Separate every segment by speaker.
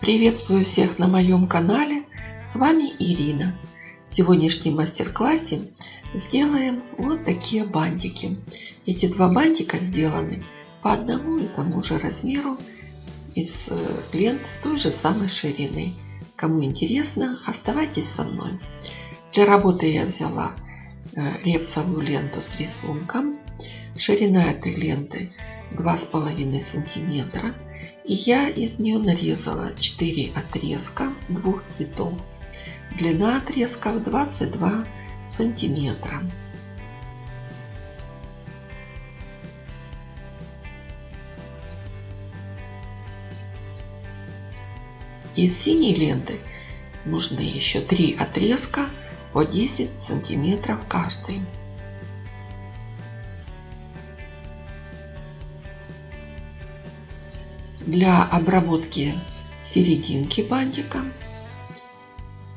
Speaker 1: Приветствую всех на моем канале. С вами Ирина. В сегодняшнем мастер-классе сделаем вот такие бантики. Эти два бантика сделаны по одному и тому же размеру из э, лент той же самой ширины. Кому интересно, оставайтесь со мной. Для работы я взяла э, репсовую ленту с рисунком. Ширина этой ленты 2,5 сантиметра. И я из нее нарезала 4 отрезка двух цветов. Длина отрезков 22 сантиметра. Из синей ленты нужны еще три отрезка по 10 сантиметров каждый. Для обработки серединки бантика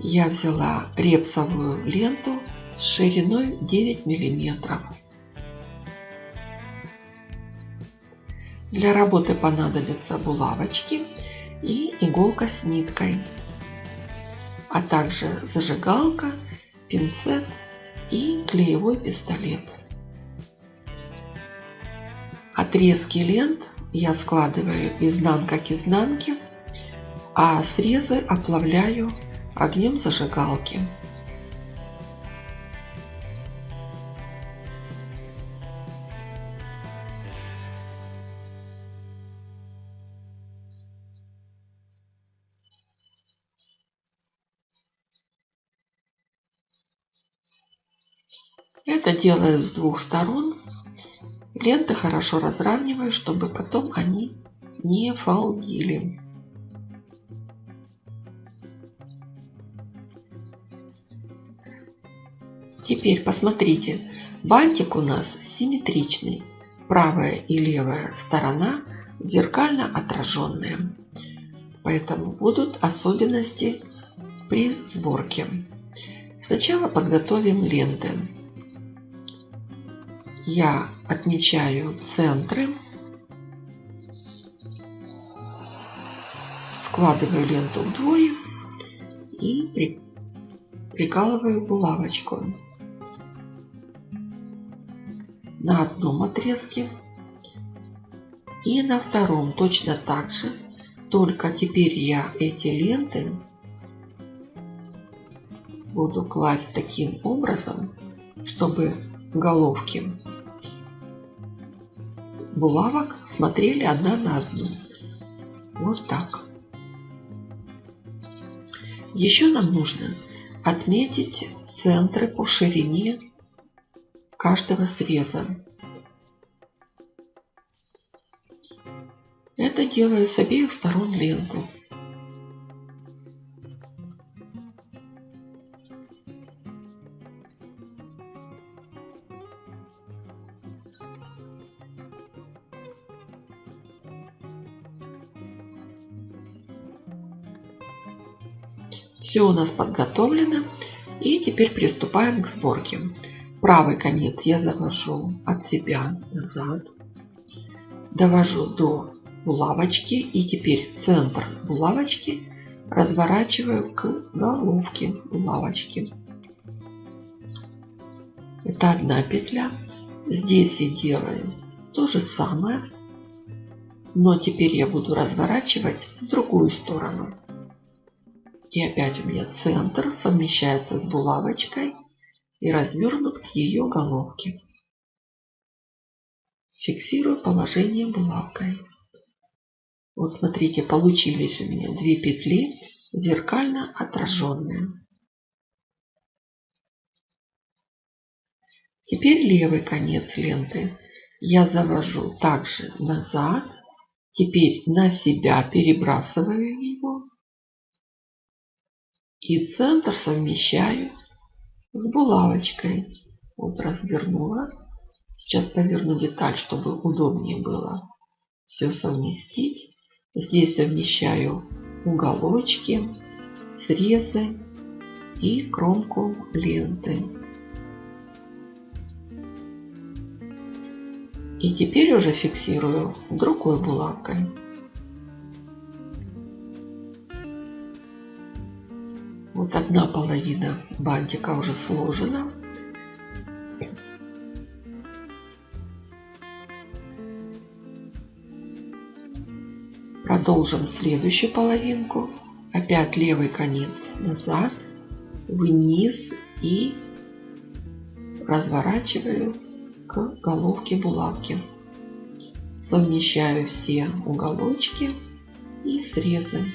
Speaker 1: я взяла репсовую ленту с шириной 9 миллиметров. Для работы понадобятся булавочки и иголка с ниткой, а также зажигалка, пинцет и клеевой пистолет. Отрезки лент я складываю изнанка к изнанке, а срезы оплавляю огнем зажигалки. Это делаю с двух сторон Ленты хорошо разравниваю, чтобы потом они не фалдили. Теперь посмотрите, бантик у нас симметричный. Правая и левая сторона зеркально отраженные. Поэтому будут особенности при сборке. Сначала подготовим ленты я отмечаю центры, складываю ленту вдвое и при, прикалываю булавочку. На одном отрезке и на втором. Точно так же. Только теперь я эти ленты буду класть таким образом, чтобы головки булавок смотрели одна на одну. Вот так. Еще нам нужно отметить центры по ширине каждого среза. Это делаю с обеих сторон ленты. Все у нас подготовлено. И теперь приступаем к сборке. Правый конец я завожу от себя назад. Довожу до булавочки. И теперь центр булавочки разворачиваю к головке булавочки. Это одна петля. Здесь я делаю то же самое. Но теперь я буду разворачивать в другую сторону. И опять у меня центр совмещается с булавочкой и развернут к ее головке. Фиксирую положение булавкой. Вот смотрите, получились у меня две петли зеркально отраженные. Теперь левый конец ленты я завожу также назад. Теперь на себя перебрасываю его и центр совмещаю с булавочкой. Вот развернула. Сейчас поверну деталь, чтобы удобнее было все совместить. Здесь совмещаю уголочки, срезы и кромку ленты. И теперь уже фиксирую другой булавкой. Вот одна половина бантика уже сложена. Продолжим следующую половинку. Опять левый конец назад, вниз и разворачиваю к головке булавки. Совмещаю все уголочки и срезы.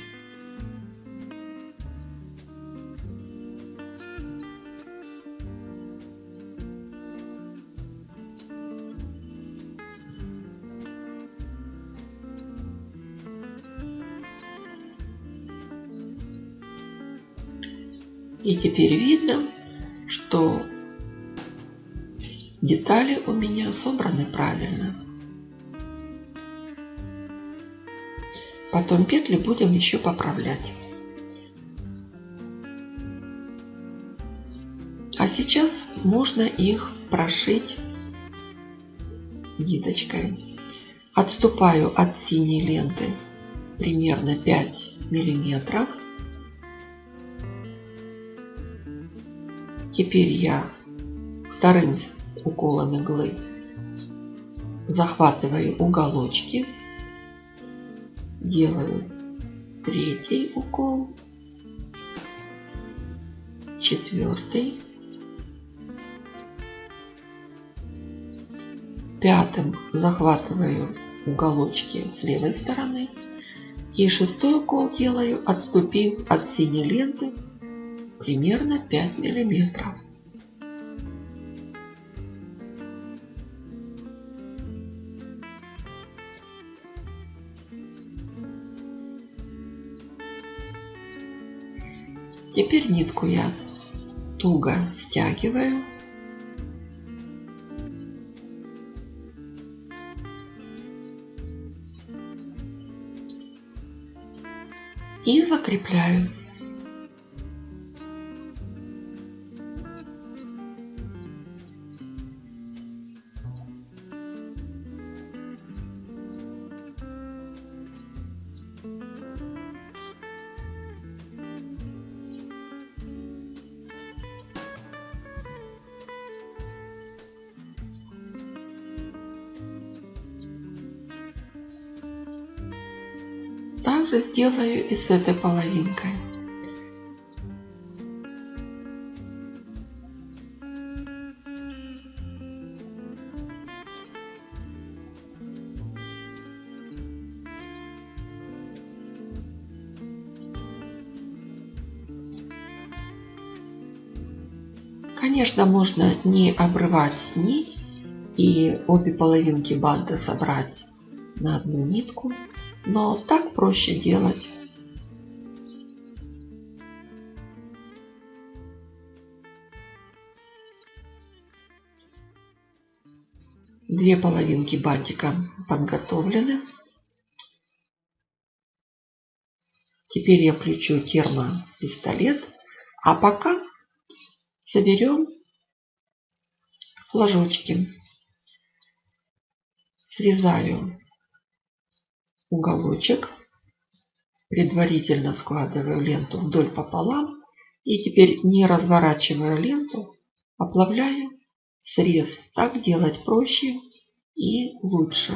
Speaker 1: И теперь видно, что детали у меня собраны правильно. Потом петли будем еще поправлять. А сейчас можно их прошить ниточкой. Отступаю от синей ленты примерно 5 миллиметров. Теперь я вторым уколом иглы захватываю уголочки, делаю третий укол, четвертый, пятым захватываю уголочки с левой стороны и шестой укол делаю, отступив от синей ленты примерно 5 миллиметров. Теперь нитку я туго стягиваю. И закрепляю. Также сделаю и с этой половинкой. Конечно, можно не обрывать нить и обе половинки банта собрать на одну нитку. Но так проще делать. Две половинки бантика подготовлены. Теперь я включу термопистолет. А пока соберем флажочки. Срезаю уголочек. Предварительно складываю ленту вдоль пополам. И теперь, не разворачивая ленту, оплавляю срез. Так делать проще и лучше.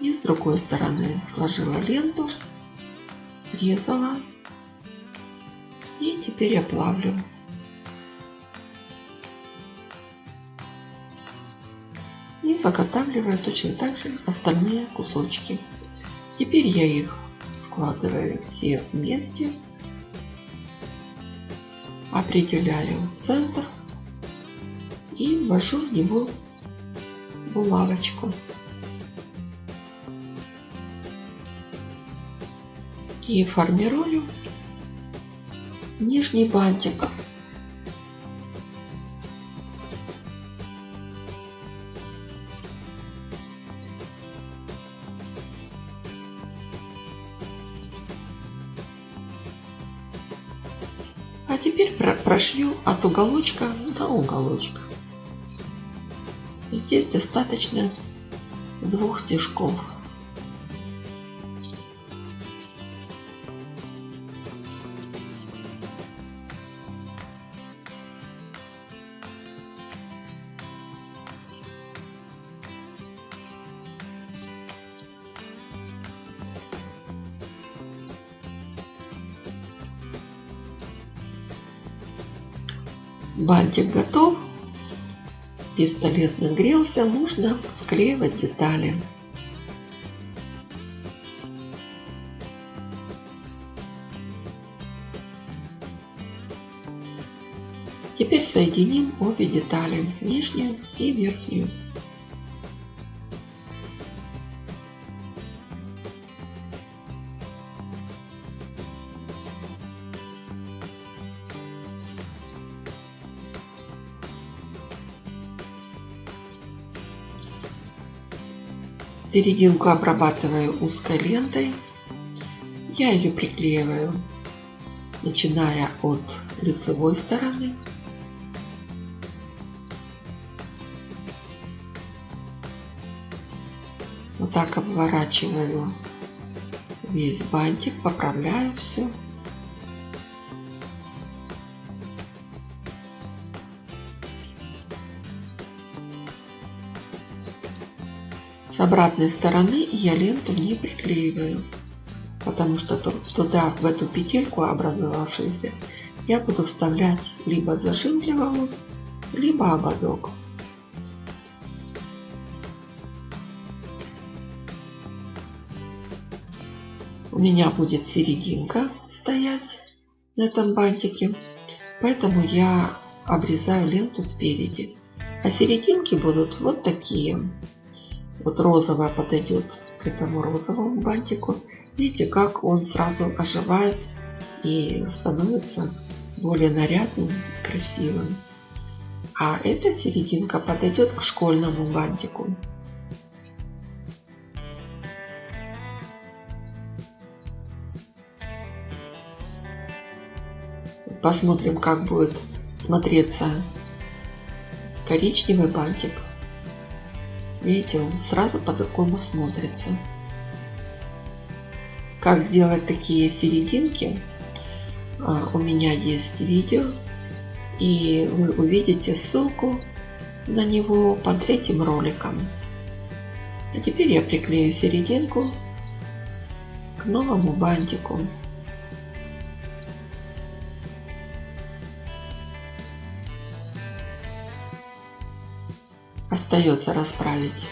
Speaker 1: И с другой стороны сложила ленту, срезала и теперь оплавлю. Заготавливаю точно так же остальные кусочки. Теперь я их складываю все вместе, определяю центр и ввожу в него булавочку. И формирую нижний бантик. А теперь прошью от уголочка до уголочка. Здесь достаточно двух стежков. Бантик готов. Пистолет нагрелся, можно склеивать детали. Теперь соединим обе детали, нижнюю и верхнюю. Серединку обрабатываю узкой лентой. Я ее приклеиваю, начиная от лицевой стороны. Вот так обворачиваю весь бантик, поправляю все. С обратной стороны я ленту не приклеиваю, потому что туда, в эту петельку образовавшуюся, я буду вставлять либо зажим для волос, либо ободок. У меня будет серединка стоять на этом бантике, поэтому я обрезаю ленту спереди. А серединки будут вот такие. Вот розовая подойдет к этому розовому бантику. Видите, как он сразу оживает и становится более нарядным, красивым. А эта серединка подойдет к школьному бантику. Посмотрим, как будет смотреться коричневый бантик Видите, он сразу по-другому смотрится. Как сделать такие серединки, а, у меня есть видео. И вы увидите ссылку на него под этим роликом. А теперь я приклею серединку к новому бантику. Остается расправить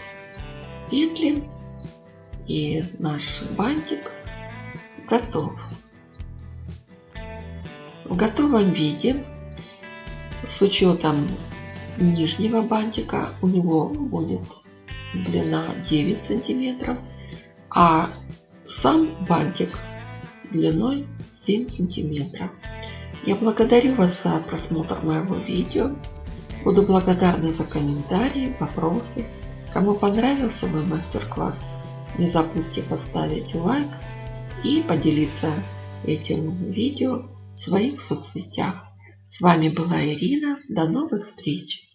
Speaker 1: петли и наш бантик готов. В готовом виде с учетом нижнего бантика у него будет длина 9 сантиметров, а сам бантик длиной 7 сантиметров. Я благодарю вас за просмотр моего видео. Буду благодарна за комментарии, вопросы. Кому понравился мой мастер-класс, не забудьте поставить лайк и поделиться этим видео в своих соцсетях. С вами была Ирина. До новых встреч!